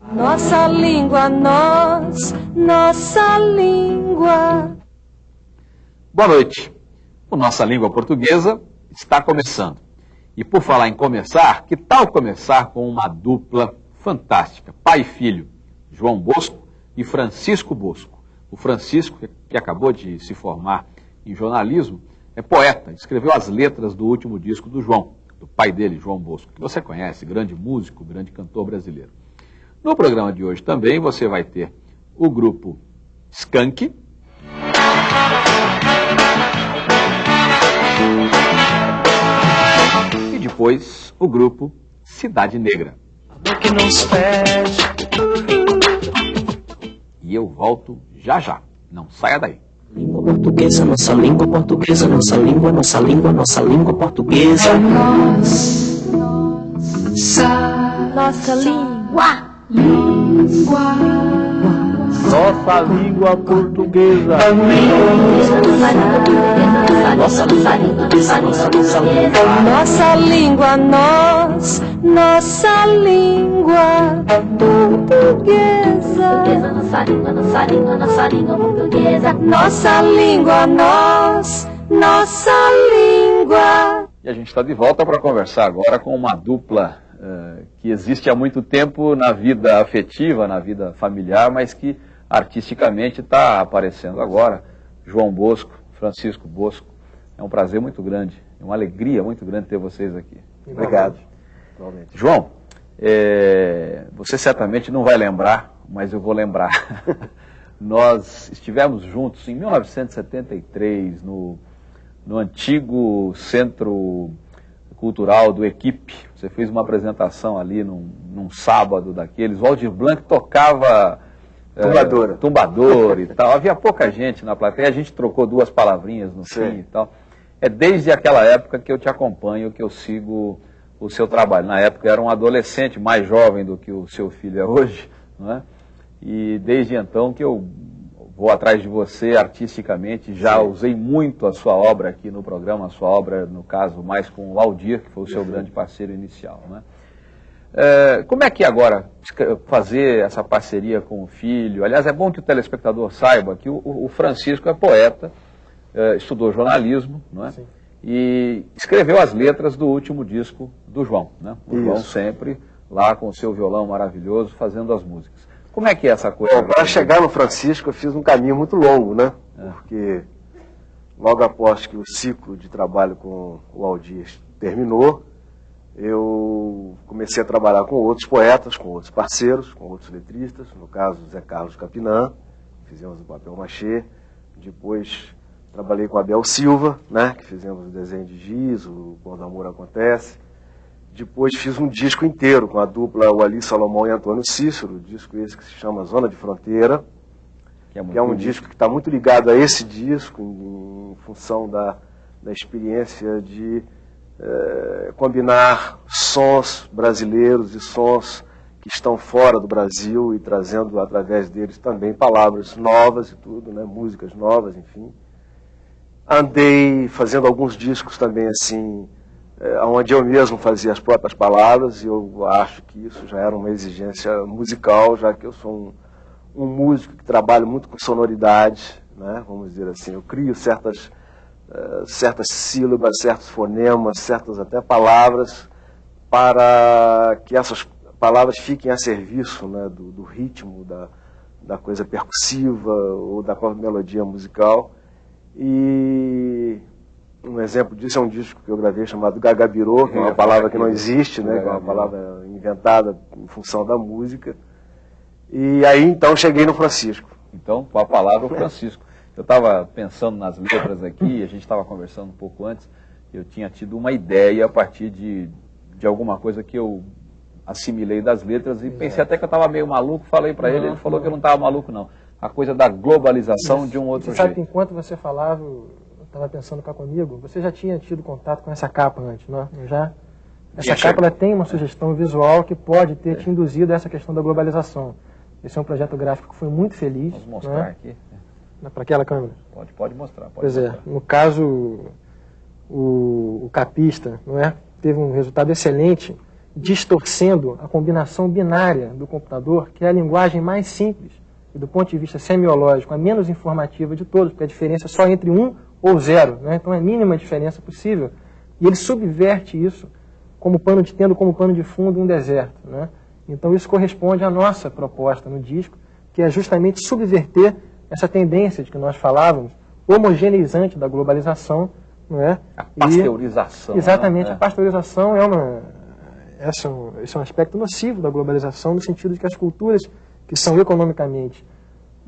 Nossa língua, nós, nossa língua. Boa noite. O Nossa Língua Portuguesa está começando. E por falar em começar, que tal começar com uma dupla fantástica, pai e filho, João Bosco e Francisco Bosco. O Francisco, que acabou de se formar em jornalismo, é poeta, escreveu as letras do último disco do João, do pai dele, João Bosco, que você conhece, grande músico, grande cantor brasileiro. No programa de hoje também você vai ter o grupo Skank. E depois o grupo Cidade Negra. E eu volto já já. Não saia daí. Língua portuguesa, nossa língua portuguesa, nossa língua, nossa língua, nossa língua portuguesa. Nossa língua. Nossa língua. Nossa língua, nossa, nossa, nossa língua. Nossa língua, nós, nossa língua portuguesa. Nossa língua, nossa língua, nossa língua portuguesa. Nossa língua, nós, nossa língua. E a gente está de volta para conversar agora com uma dupla uh, que existe há muito tempo na vida afetiva, na vida familiar, mas que artisticamente está aparecendo agora. João Bosco, Francisco Bosco. É um prazer muito grande, é uma alegria muito grande ter vocês aqui. Obrigado. João, é, você certamente não vai lembrar, mas eu vou lembrar. Nós estivemos juntos em 1973 no, no antigo Centro Cultural do Equipe. Você fez uma apresentação ali num, num sábado daqueles. O Aldir Blanc tocava Tumbadora. É, tumbador e tal. Havia pouca gente na plateia, a gente trocou duas palavrinhas no Sim. fim e tal. É desde aquela época que eu te acompanho, que eu sigo o seu trabalho. Na época era um adolescente mais jovem do que o seu filho é hoje, não é? E desde então que eu vou atrás de você artisticamente, já Sim. usei muito a sua obra aqui no programa, a sua obra, no caso, mais com o Aldir, que foi o seu grande parceiro inicial, né? É, como é que agora fazer essa parceria com o filho? Aliás, é bom que o telespectador saiba que o, o Francisco é poeta, é, estudou jornalismo, não é? Sim. E escreveu as letras do último disco do João, né? O Isso. João sempre lá com o seu violão maravilhoso fazendo as músicas. Como é que é essa coisa? Bom, para chegar no Francisco eu fiz um caminho muito longo, né? É. Porque logo após que o ciclo de trabalho com o Aldir terminou, eu comecei a trabalhar com outros poetas, com outros parceiros, com outros letristas, no caso Zé Carlos Capinã, fizemos o papel machê, depois trabalhei com Abel Silva, né, que fizemos o desenho de giz, o Quando Amor Acontece, depois fiz um disco inteiro com a dupla Wally Salomão e Antônio Cícero, disco esse que se chama Zona de Fronteira, que é, que é um disco que está muito ligado a esse disco, em, em função da, da experiência de eh, combinar sons brasileiros e sons que estão fora do Brasil e trazendo através deles também palavras novas e tudo, né, músicas novas, enfim. Andei fazendo alguns discos também assim, eh, onde eu mesmo fazia as próprias palavras e eu acho que isso já era uma exigência musical, já que eu sou um, um músico que trabalha muito com sonoridade, né, vamos dizer assim. Eu crio certas, eh, certas sílabas, certos fonemas, certas até palavras para que essas palavras fiquem a serviço né, do, do ritmo, da, da coisa percussiva ou da melodia musical. E um exemplo disso é um disco que eu gravei chamado Gagabirô, que é uma ia palavra que não existe, né, que é uma palavra inventada em função da música. E aí então cheguei no Francisco. Então, com a palavra, o Francisco. Eu estava pensando nas letras aqui, a gente estava conversando um pouco antes, eu tinha tido uma ideia a partir de, de alguma coisa que eu assimilei das letras e pensei até que eu estava meio maluco, falei para ele, ele falou que eu não estava maluco não. A coisa da globalização de um outro Você sabe que jeito. enquanto você falava, estava pensando cá comigo, você já tinha tido contato com essa capa antes, não é? Já? Essa capa ela tem uma sugestão visual que pode ter te induzido a essa questão da globalização. Esse é um projeto gráfico que foi muito feliz. Vamos não mostrar é? aqui. Para aquela câmera. Pode, pode mostrar. Pode Pois é, mostrar. no caso, o, o capista, não é? Teve um resultado excelente distorcendo a combinação binária do computador, que é a linguagem mais simples e do ponto de vista semiológico, a menos informativa de todos, porque a diferença é só entre um ou zero, né? então é a mínima diferença possível, e ele subverte isso como pano de, tendo como pano de fundo um deserto. Né? Então isso corresponde à nossa proposta no disco, que é justamente subverter essa tendência de que nós falávamos, homogeneizante da globalização, não é? A pasteurização. E, exatamente, né? a pasteurização é uma, esse é, um, esse é um aspecto nocivo da globalização, no sentido de que as culturas que são economicamente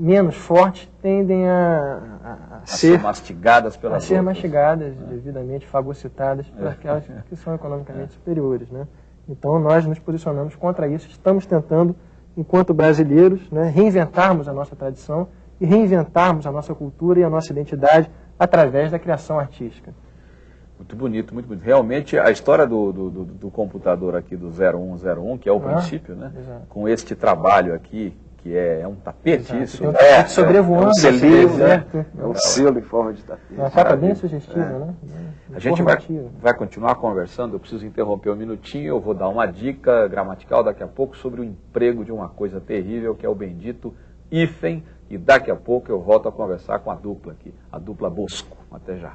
menos fortes tendem a, a, a ser, ser mastigadas pelas a ser outras. mastigadas, devidamente fagocitadas por aquelas que são economicamente superiores. Né? Então nós nos posicionamos contra isso, estamos tentando, enquanto brasileiros, né, reinventarmos a nossa tradição e reinventarmos a nossa cultura e a nossa identidade através da criação artística. Muito bonito, muito bonito. Realmente, a história do, do, do- do computador aqui do 0101, que é o Ah, princípio, né? exato. Com este trabalho aqui, que é, é um tapete Exato. isso? Tem um né? tapete sobrevoando, é um selinho, né? deserto. É um selo em forma de tapete. Uma capa bem sugestiva, né? A gente vai, vai continuar conversando, eu preciso interromper um minutinho, eu vou dar uma dica gramatical daqui a pouco sobre o emprego de uma coisa terrível, que é o bendito hífen, e daqui a pouco eu volto a conversar com a dupla aqui, a dupla Bosco. Até já.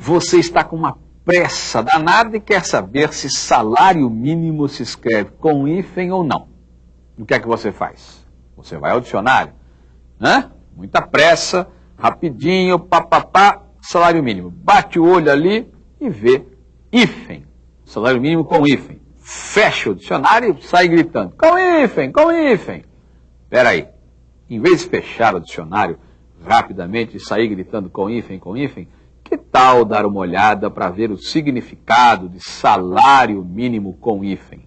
Você está com uma pressa danada e quer saber se salário mínimo se escreve com hífen ou não. O que é que você faz? Você vai ao dicionário, né? Muita pressa, rapidinho, papapá, salário mínimo. Bate o olho ali e vê hífen. Salário mínimo com hífen. Fecha o dicionário e sai gritando, com hífen, com hífen. Peraí, em vez de fechar o dicionário rapidamente e sair gritando com hífen, com hífen, que tal dar uma olhada para ver o significado de salário mínimo com hífen?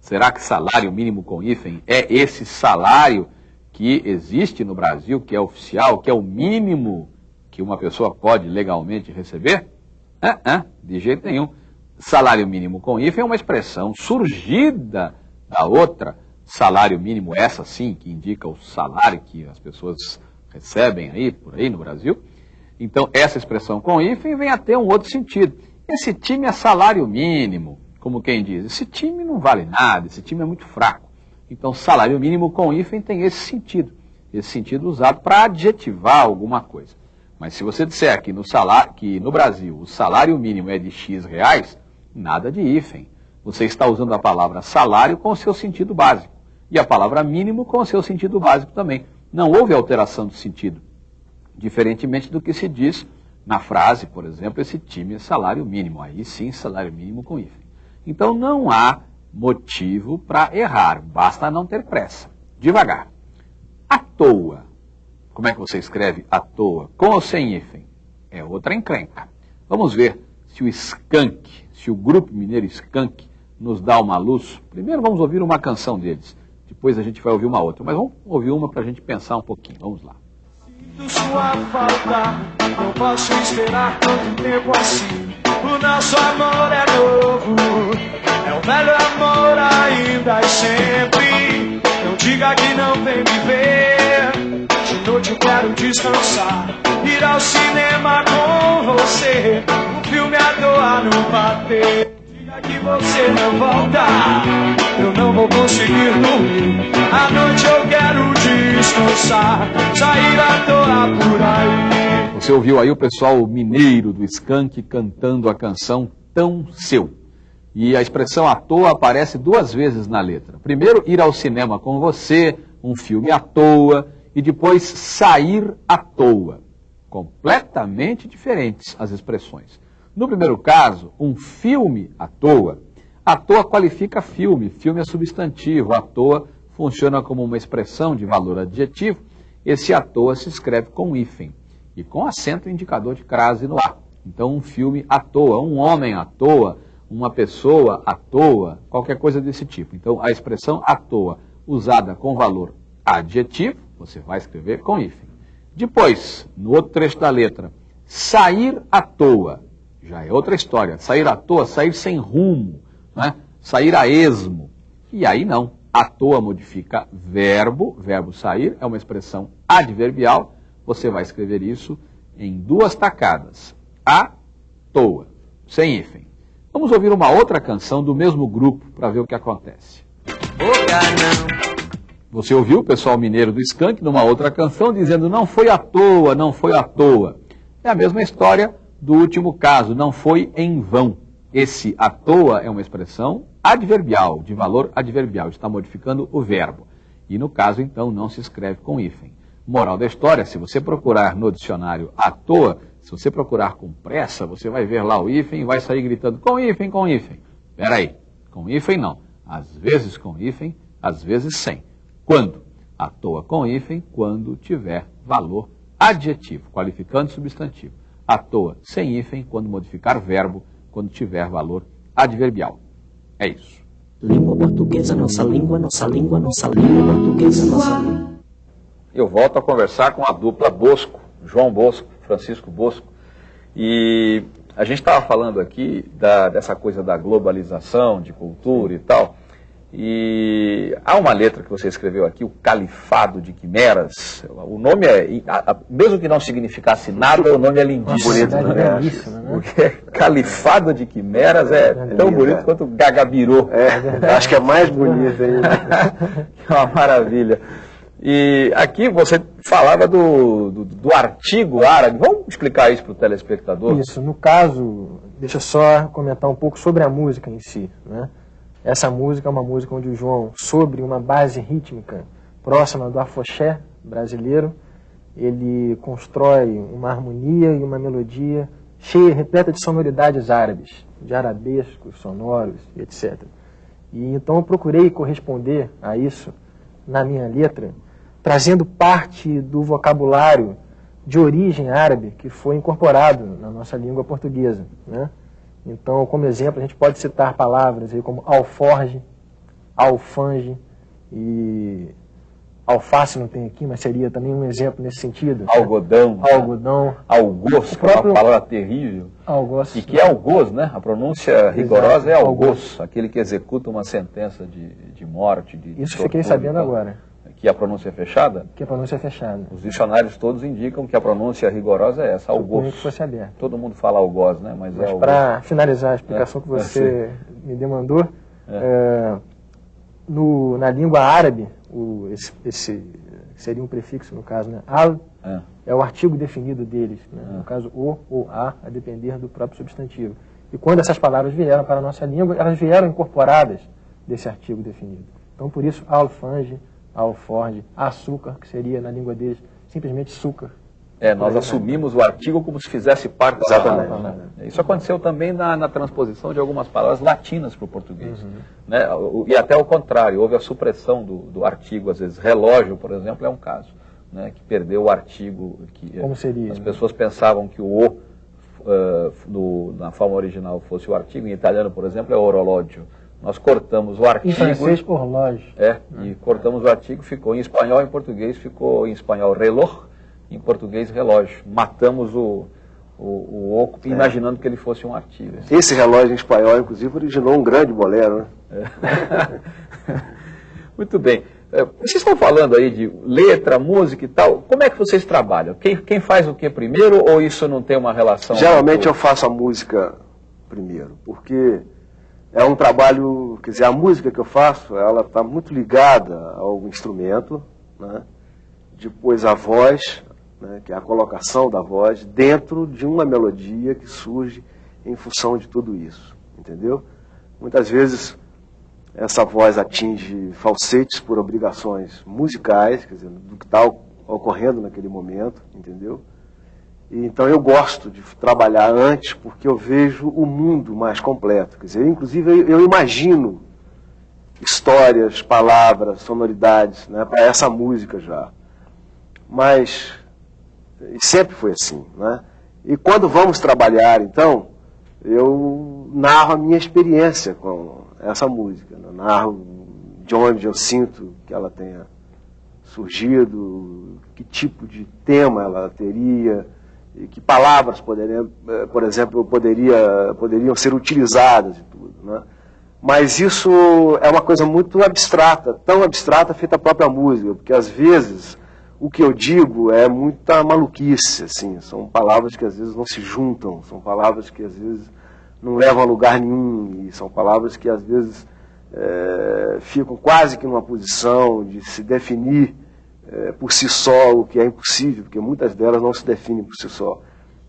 Será que salário mínimo com hífen é esse salário que existe no Brasil, que é oficial, que é o mínimo que uma pessoa pode legalmente receber? Ah, ah, de jeito nenhum. Salário mínimo com hífen é uma expressão surgida da outra salário mínimo, essa sim, que indica o salário que as pessoas recebem aí, por aí no Brasil. Então, essa expressão com hífen vem a ter um outro sentido. Esse time é salário mínimo, como quem diz. Esse time não vale nada, esse time é muito fraco. Então, salário mínimo com hífen tem esse sentido. Esse sentido usado para adjetivar alguma coisa. Mas se você disser que no, salário, que no Brasil o salário mínimo é de X reais, nada de hífen. Você está usando a palavra salário com o seu sentido básico. E a palavra mínimo com o seu sentido básico também. Não houve alteração de sentido. Diferentemente do que se diz na frase, por exemplo, esse time é salário mínimo. Aí sim, salário mínimo com hífen. Então não há motivo para errar, basta não ter pressa. Devagar. À toa. Como é que você escreve à toa? Com ou sem hífen? É outra encrenca. Vamos ver se o Skank, se o grupo mineiro Skank nos dá uma luz. Primeiro vamos ouvir uma canção deles. Depois a gente vai ouvir uma outra. Mas vamos ouvir uma para a gente pensar um pouquinho. Vamos lá. Sinto sua falta, não posso esperar tanto tempo assim. O nosso amor é novo, é o velho amor ainda e sempre. Não diga que não vem me ver. De noite eu quero descansar, ir ao cinema com você. Um filme à toa não bater. Diga que você não volta, eu não vou conseguir dormir. À noite eu quero descansar, sair à toa por aí. Você ouviu aí o pessoal mineiro do Skank cantando a canção Tão Seu. E a expressão à toa aparece duas vezes na letra. Primeiro, ir ao cinema com você, um filme à toa, e depois sair à toa. Completamente diferentes as expressões. No primeiro caso, um filme à toa. À toa qualifica filme, filme é substantivo, à toa funciona como uma expressão de valor adjetivo. Esse à toa se escreve com hífen e com acento indicador de crase no A. Então, um filme à toa, um homem à toa, uma pessoa à toa, qualquer coisa desse tipo. Então, a expressão à toa, usada com valor adjetivo, você vai escrever com hífen. Depois, no outro trecho da letra, sair à toa, já é outra história. Sair à toa, sair sem rumo, né? sair a esmo. E aí não. À toa modifica verbo, verbo sair, é uma expressão adverbial. Você vai escrever isso em duas tacadas, à toa, sem hífen. Vamos ouvir uma outra canção do mesmo grupo para ver o que acontece. Você ouviu o pessoal mineiro do Skank numa outra canção dizendo não foi à toa, não foi à toa. É a mesma história do último caso, não foi em vão. Esse à toa é uma expressão adverbial, de valor adverbial, está modificando o verbo. E no caso, então, não se escreve com hífen. Moral da história, se você procurar no dicionário à toa, se você procurar com pressa, você vai ver lá o hífen e vai sair gritando com hífen, com hífen. Peraí, com hífen não. Às vezes com hífen, às vezes sem. Quando? À toa com hífen, quando tiver valor adjetivo, qualificando substantivo. À toa sem hífen, quando modificar verbo, quando tiver valor adverbial. É isso. Língua portuguesa, nossa língua, nossa língua, nossa língua portuguesa, nossa língua. Eu volto a conversar com a dupla Bosco, João Bosco, Francisco Bosco. E a gente estava falando aqui da, dessa coisa da globalização, de cultura e tal. E há uma letra que você escreveu aqui, o Califado de Quimeras. O nome é, mesmo que não significasse nada, o nome é lindíssimo. Bonito, né? belíssimo, né? Porque Califado de Quimeras é tão bonito quanto Gagabirô. É, acho que é mais bonito ainda. é uma maravilha. E aqui você falava do, do, do artigo árabe. Vamos explicar isso para o telespectador? Isso, no caso, deixa eu só comentar um pouco sobre a música em si. Né? Essa música é uma música onde o João, sobre uma base rítmica próxima do afoxé brasileiro, ele constrói uma harmonia e uma melodia cheia, repleta de sonoridades árabes, de arabescos, sonoros, etc. E então eu procurei corresponder a isso na minha letra, trazendo parte do vocabulário de origem árabe que foi incorporado na nossa língua portuguesa. Né? Então, como exemplo, a gente pode citar palavras aí como alforge, alfange e alface não tem aqui, mas seria também um exemplo nesse sentido. Algodão. Algodão. Algoz, O próprio- que é uma palavra terrível. Algoz. E que é algoz, né? A pronúncia rigorosa é algoz, algoz. aquele que executa uma sentença de, de morte, de Isso tortura fiquei sabendo agora, Que a pronúncia é fechada? que a pronúncia é fechada. Os dicionários todos indicam que a pronúncia rigorosa é essa, algoz. que fosse aberto. Todo mundo fala algoz, né? Mas, é Mas algoz. para finalizar a explicação É, que você me demandou, É. é, no- na língua árabe, o- esse, esse seria um prefixo no caso, né? Al É. é o artigo definido deles, né? No caso o ou a, a depender do próprio substantivo. E quando essas palavras vieram para a nossa língua, elas vieram incorporadas desse artigo definido. Então, por isso, alfange, alforge, açúcar, que seria na língua deles simplesmente açúcar. É, nós assumimos o artigo como se fizesse parte da Exatamente. palavra. né? Isso aconteceu também na, na transposição de algumas palavras latinas para o português. Né? O- E até o contrário, houve a supressão do, do artigo, às vezes relógio, por exemplo, é um caso, né? que perdeu o artigo. Que, Como seria, As né? pessoas pensavam que o O, eh, no- na forma original, fosse o artigo, em italiano, por exemplo, é orológio. Nós cortamos o Em artigo. francês, horloge. É, e cortamos o artigo, ficou em espanhol, em português ficou em espanhol reloj, em português relógio. Matamos o, o, o oco imaginando que ele fosse um artigo. Esse relógio em espanhol, inclusive, originou um grande bolero, né? Muito bem. É, Vocês estão falando aí de letra, música e tal. Como é que vocês trabalham? Quem, quem faz o que primeiro ou isso não tem uma relação? Geralmente eu faço a música primeiro, porque é um trabalho, quer dizer, a música que eu faço, ela está muito ligada ao instrumento, né? depois a voz, né? que é a colocação da voz, dentro de uma melodia que surge em função de tudo isso, entendeu? Muitas vezes essa voz atinge falsetes por obrigações musicais, quer dizer, do que está ocorrendo naquele momento, entendeu? Então eu gosto de trabalhar antes porque eu vejo o mundo mais completo. Quer dizer, inclusive eu, eu imagino histórias, palavras, sonoridades né, para essa música já. Mas sempre foi assim. Né? E quando vamos trabalhar, então, eu narro a minha experiência com essa música. né? Narro de onde eu sinto que ela tenha surgido, que tipo de tema ela teria, e que palavras poderiam, eh, por exemplo, poderia, poderiam ser utilizadas e tudo. Né? Mas isso é uma coisa muito abstrata, tão abstrata feita a própria música, porque às vezes o que eu digo é muita maluquice, assim, são palavras que às vezes não se juntam, são palavras que às vezes não levam a lugar nenhum, e são palavras que às vezes é, ficam quase que numa posição de se definir é, por si só, o que é impossível, porque muitas delas não se definem por si só.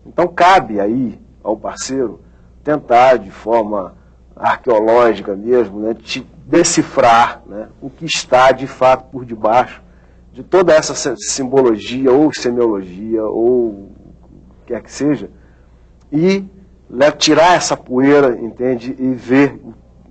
Então cabe aí ao parceiro tentar de forma arqueológica mesmo, né, de decifrar né, o que está de fato por debaixo de toda essa simbologia ou semiologia ou o que quer que seja e né, tirar essa poeira, entende, e ver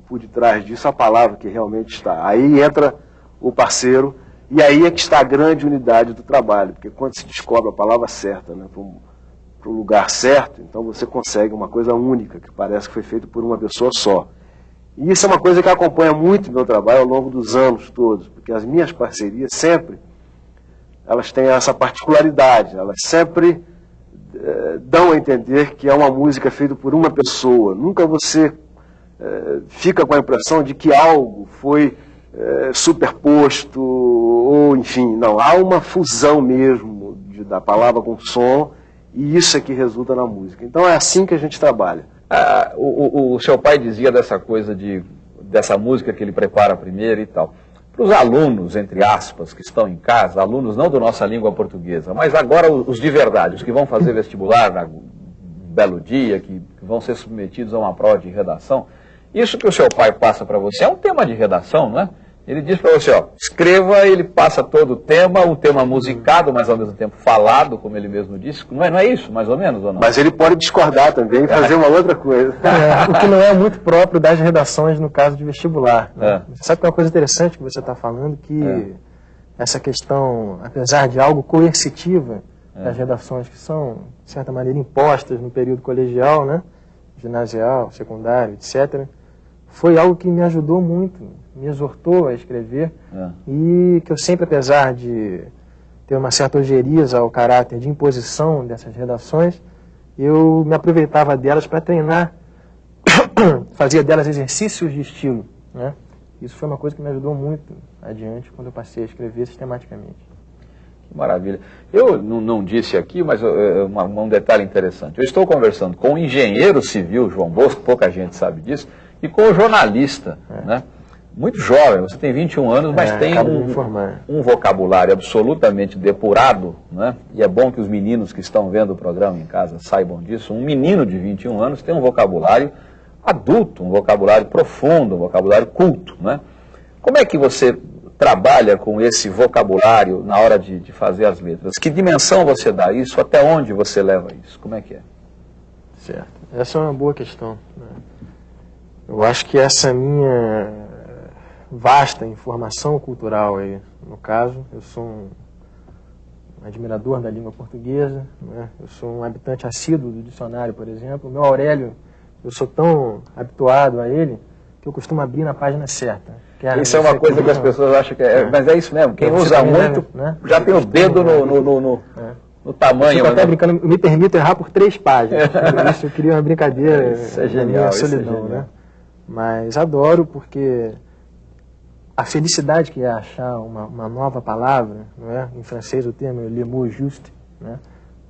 por detrás disso a palavra que realmente está. Aí entra o parceiro e aí é que está a grande unidade do trabalho, porque quando se descobre a palavra certa, né, para o lugar certo, então você consegue uma coisa única, que parece que foi feito por uma pessoa só. E isso é uma coisa que acompanha muito o meu trabalho ao longo dos anos todos, porque as minhas parcerias sempre, elas têm essa particularidade, elas sempre eh, dão a entender que é uma música feita por uma pessoa. Nunca você eh, fica com a impressão de que algo foi eh, superposto, ou enfim, não, há uma fusão mesmo de, da palavra com som, e isso é que resulta na música. Então é assim que a gente trabalha. Ah, o, o, o, seu pai dizia dessa coisa de dessa música que ele prepara primeiro e tal. Para os alunos, entre aspas, que estão em casa, alunos não da nossa língua portuguesa, mas agora os de verdade, os que vão fazer vestibular na belo dia, que, que vão ser submetidos a uma prova de redação, isso que o seu pai passa para você é um tema de redação, não é? Ele diz para você, ó, escreva, ele passa todo o tema, um tema musicado, mas ao mesmo tempo falado, como ele mesmo disse. Não é, não é isso, mais ou menos, ou não? Mas ele pode discordar também e fazer uma outra coisa. É, o que não é muito próprio das redações no caso de vestibular. Né? É. Você sabe que é uma coisa interessante que você está falando, que é. essa questão, apesar de algo coercitiva, é. das redações que são, de certa maneira, impostas no período colegial, né? ginasial, secundário, etc., foi algo que me ajudou muito me exortou a escrever é. e que eu sempre, apesar de ter uma certa ojeriza ao caráter de imposição dessas redações, eu me aproveitava delas para treinar, fazia delas exercícios de estilo. Né? Isso foi uma coisa que me ajudou muito adiante quando eu passei a escrever sistematicamente. Que maravilha. Eu não, não disse aqui, mas uh, uma, um detalhe interessante. Eu estou conversando com o engenheiro civil João Bosco, pouca gente sabe disso, e com o jornalista, é. né? muito jovem, você tem 21 anos, mas é, tem um, um, vocabulário absolutamente depurado, né? e é bom que os meninos que estão vendo o programa em casa saibam disso. Um menino de 21 anos tem um vocabulário adulto, um vocabulário profundo, um vocabulário culto. Né? Como é que você trabalha com esse vocabulário na hora de, de fazer as letras? Que dimensão você dá isso? Até onde você leva isso? Como é que é? Certo. Essa é uma boa questão. Né? Eu acho que essa minha vasta informação cultural aí. No caso, eu sou um admirador da língua portuguesa, né? eu sou um habitante assíduo do dicionário, por exemplo. O meu Aurélio, eu sou tão habituado a ele que eu costumo abrir na página certa. É isso é uma coisa que, que as pessoas acham que é, é, mas é isso mesmo. Quem usa muito né? já tem o dedo no, no, no, no, é. no tamanho. Eu até né? brincando, me permito errar por três páginas. isso eu queria uma brincadeira. Isso é genial. Solidão, isso é genial. Né? Mas adoro porque a felicidade que é achar uma, uma, nova palavra, não é? Em francês o termo é le mot juste, né?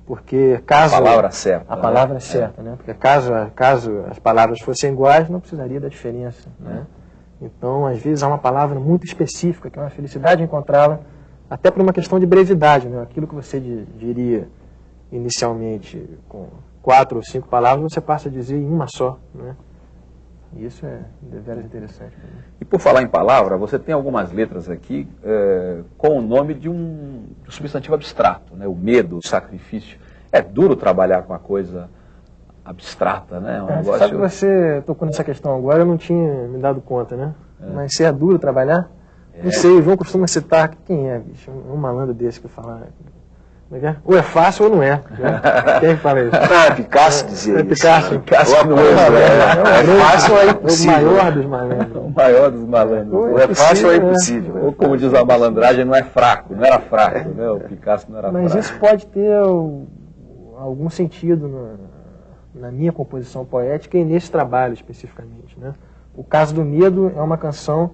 Porque caso a palavra certa, a palavra né? certa, é. né? Porque caso caso as palavras fossem iguais, não precisaria da diferença, né? Então, às vezes há uma palavra muito específica que é uma felicidade encontrá-la, até por uma questão de brevidade, né? Aquilo que você diria inicialmente com quatro ou cinco palavras, você passa a dizer em uma só, né? Isso é deveras interessante. E por falar em palavra, você tem algumas letras aqui é, com o nome de um, substantivo abstrato, né? o medo, o sacrifício. É duro trabalhar com a coisa abstrata, né? Um é, negócio... Sabe que você tocou nessa questão agora, eu não tinha me dado conta, né? É. Mas se é duro trabalhar, não é. sei, o João costuma citar, quem é, bicho? Um malandro desse que fala é é? Ou é fácil ou não é. Né? Quem fala isso? Ah, Picasso dizia é, isso. Picasso. Picasso é, é, é, fácil ou é impossível? O maior dos malandros. O maior dos malandros. Ou é fácil ou é impossível. Ou como diz a malandragem, não é fraco. Não era fraco, né? O Picasso não era Mas fraco. Mas isso pode ter algum sentido na, na minha composição poética e nesse trabalho especificamente. Né? O caso do medo é uma canção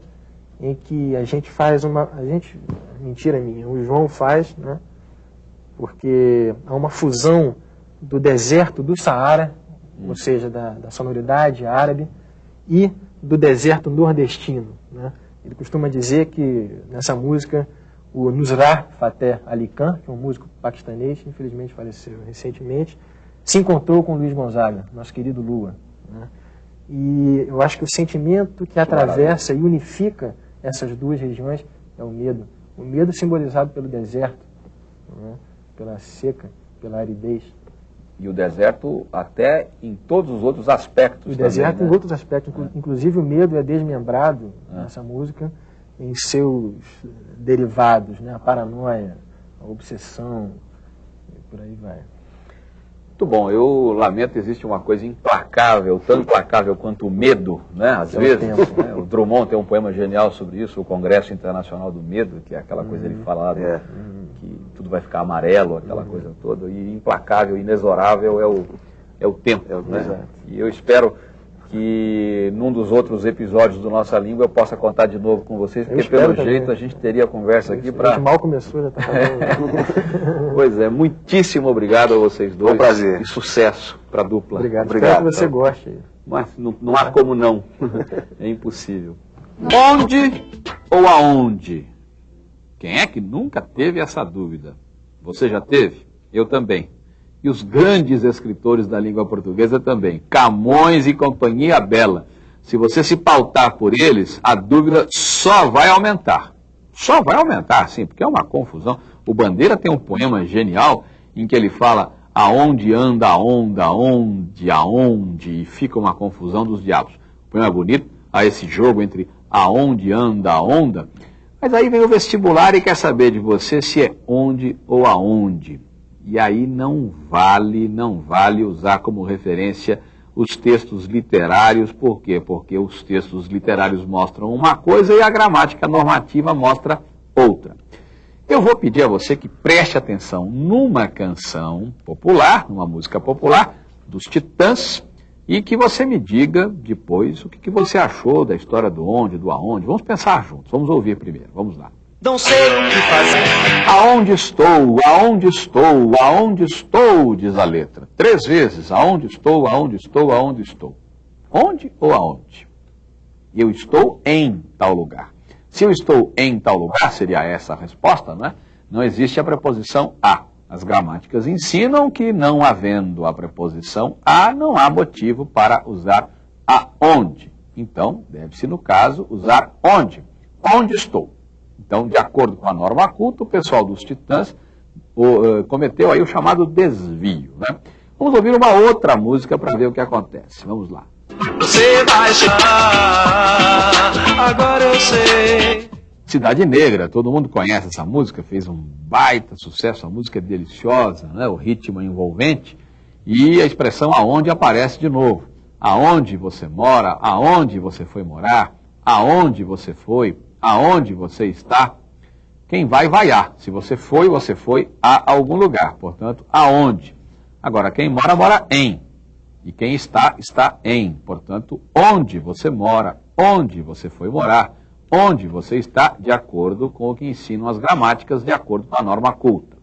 em que a gente faz uma. A gente. Mentira minha, o João faz, né? Porque há uma fusão do deserto do Saara, ou seja, da, da sonoridade árabe, e do deserto nordestino. Né? Ele costuma dizer que nessa música o Nusrat Fateh Ali Khan, que é um músico paquistanês, infelizmente faleceu recentemente, se encontrou com Luiz Gonzaga, nosso querido Lua. Né? E eu acho que o sentimento que atravessa e unifica essas duas regiões é o medo. O medo simbolizado pelo deserto, né? Pela seca, pela aridez. E o deserto até em todos os outros aspectos. O também, deserto né? em outros aspectos, inclu- inclusive o medo é desmembrado nessa música em seus derivados, né? a paranoia, a obsessão, e por aí vai. Muito bom, eu lamento, existe uma coisa implacável, tão implacável quanto o medo, né? Às É o vezes. tempo. né? O Drummond tem um poema genial sobre isso, o Congresso Internacional do Medo, que é aquela coisa ele fala do- É. que tudo vai ficar amarelo, aquela coisa toda, e implacável, inexorável é o, é o tempo. né? exato. E eu espero que num dos outros episódios do Nossa Língua eu possa contar de novo com vocês, porque pelo também. jeito a gente teria conversa aqui A para gente mal começou, já está falando. Pois é, muitíssimo obrigado a vocês dois. Um prazer. E sucesso para a dupla. Obrigado. Obrigado. Espero que você goste. Mas não, não há como não. é impossível. Onde ou aonde? Quem é que nunca teve essa dúvida? Você já teve? Eu também. E os grandes escritores da língua portuguesa também. Camões e Companhia Bela. Se você se pautar por eles, a dúvida só vai aumentar. Só vai aumentar, sim, porque é uma confusão. O Bandeira tem um poema genial em que ele fala aonde anda a onda, aonde, aonde, e fica uma confusão dos diabos. O poema é bonito, há esse jogo entre aonde anda a onda, mas aí vem o vestibular e quer saber de você se é onde ou aonde. E aí não vale, não vale usar como referência os textos literários, por quê? Porque os textos literários mostram uma coisa e a gramática normativa mostra outra. Eu vou pedir a você que preste atenção numa canção popular, numa música popular, dos Titãs, e que você me diga depois o que, que você achou da história do onde, do aonde. Vamos pensar juntos, vamos ouvir primeiro, vamos lá. Não sei o que fazer. Aonde estou, aonde estou, aonde estou, diz a letra. Três vezes, aonde estou, aonde estou, aonde estou. Onde ou aonde? Eu estou em tal lugar. Se eu estou em tal lugar, seria essa a resposta, não é? Não existe a preposição a. As gramáticas ensinam que, não havendo a preposição a, não há motivo para usar aonde. Então, deve-se, no caso, usar onde. Onde estou? Então, de acordo com a norma culta, o pessoal dos Titãs o, eh, cometeu aí o chamado desvio. Né? Vamos ouvir uma outra música para ver o que acontece. Vamos lá. Você vai chegar. Agora eu sei. Cidade Negra, todo mundo conhece essa música, fez um baita sucesso, a música é deliciosa, né? o ritmo é envolvente e a expressão aonde aparece de novo. Aonde você mora, aonde você foi morar, aonde você foi, aonde você está. Quem vai, vai a. Se você foi, você foi a algum lugar. Portanto, aonde. Agora, quem mora, mora em. E quem está, está em. Portanto, onde você mora, onde você foi morar, onde você está, de acordo com o que ensinam as gramáticas, de acordo com a norma culta.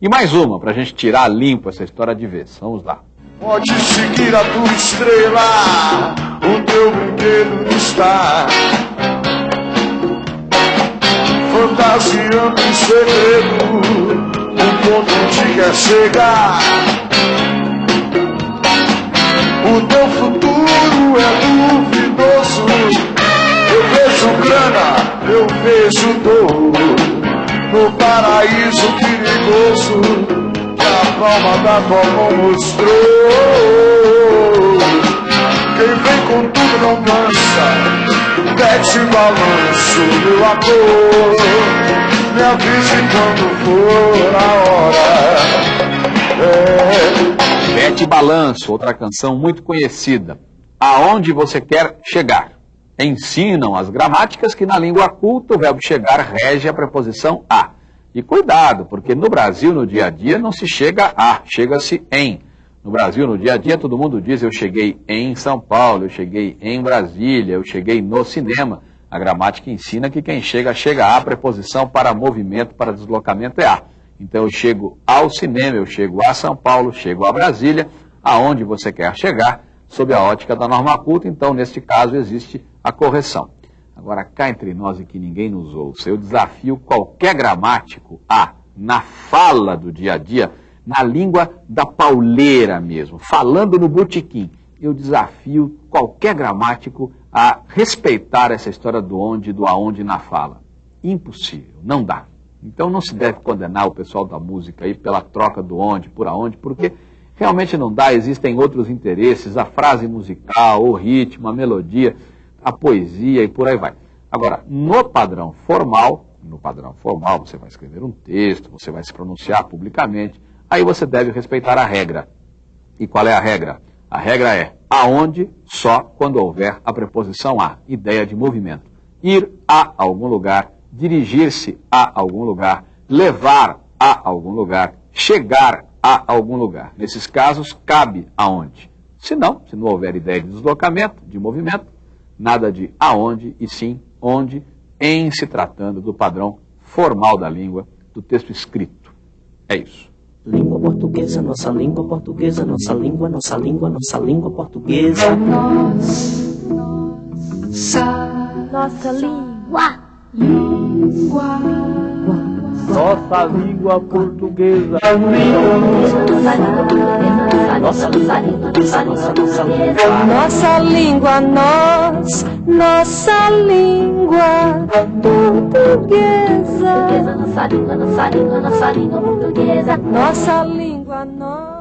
E mais uma, para a gente tirar limpo essa história de vez. Vamos lá. Pode seguir a tua estrela. O teu brinquedo está. Fantasiando em segredo. Um ponto onde quer chegar. O teu futuro é duvidoso. Eu vejo grana, eu vejo dor. No paraíso perigoso que a palma da tua mão mostrou. Mete balanço, amor. Me avise quando for a hora. É. Bete Balanço, outra canção muito conhecida. Aonde você quer chegar? Ensinam as gramáticas que na língua culta o verbo chegar rege a preposição a. E cuidado, porque no Brasil, no dia a dia, não se chega a, chega-se em. No Brasil, no dia a dia, todo mundo diz eu cheguei em São Paulo, eu cheguei em Brasília, eu cheguei no cinema. A gramática ensina que quem chega, chega a, preposição para movimento, para deslocamento é a. Então eu chego ao cinema, eu chego a São Paulo, chego a Brasília, aonde você quer chegar, sob a ótica da norma culta, então neste caso existe a correção. Agora, cá entre nós e que ninguém nos ouça, eu desafio qualquer gramático a, na fala do dia a dia, na língua da pauleira mesmo, falando no botequim, eu desafio qualquer gramático a respeitar essa história do onde, do aonde na fala. Impossível, não dá. Então não se deve condenar o pessoal da música aí pela troca do onde, por aonde, porque realmente não dá, existem outros interesses, a frase musical, o ritmo, a melodia, a poesia e por aí vai. Agora, no padrão formal, no padrão formal, você vai escrever um texto, você vai se pronunciar publicamente, aí você deve respeitar a regra. E qual é a regra? A regra é aonde só quando houver a preposição a, ideia de movimento. Ir a algum lugar, dirigir-se a algum lugar, levar a algum lugar, chegar a algum lugar. Nesses casos, cabe aonde. Se não, se não houver ideia de deslocamento, de movimento, nada de aonde e sim onde, em se tratando do padrão formal da língua, do texto escrito. É isso. Língua portuguesa, nossa língua portuguesa, nossa língua, nossa língua, nossa língua portuguesa. Nossa língua. Nossa língua portuguesa. Nossa língua, nossa língua, nossa língua, Nossa língua, nós, nossa língua portuguesa. Nossa língua, nossa língua, nossa língua portuguesa. Nossa língua, nós.